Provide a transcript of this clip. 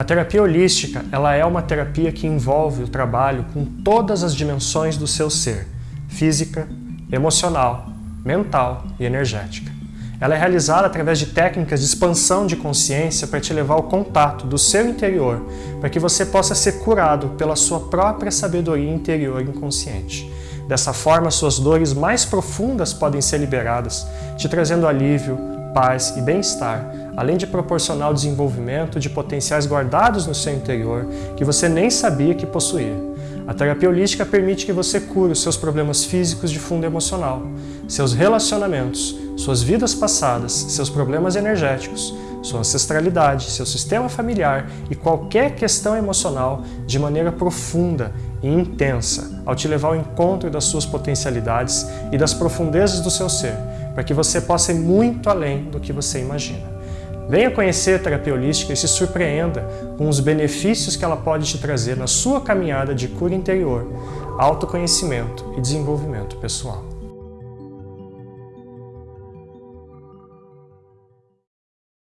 A terapia holística ela é uma terapia que envolve o trabalho com todas as dimensões do seu ser, física, emocional, mental e energética. Ela é realizada através de técnicas de expansão de consciência para te levar ao contato do seu interior, para que você possa ser curado pela sua própria sabedoria interior inconsciente. Dessa forma, suas dores mais profundas podem ser liberadas, te trazendo alívio, paz e bem-estar, além de proporcionar o desenvolvimento de potenciais guardados no seu interior que você nem sabia que possuía. A terapia holística permite que você cure os seus problemas físicos de fundo emocional, seus relacionamentos, suas vidas passadas, seus problemas energéticos, sua ancestralidade, seu sistema familiar e qualquer questão emocional de maneira profunda e intensa, ao te levar ao encontro das suas potencialidades e das profundezas do seu ser, para que você possa ir muito além do que você imagina. Venha conhecer a terapia holística e se surpreenda com os benefícios que ela pode te trazer na sua caminhada de cura interior, autoconhecimento e desenvolvimento pessoal.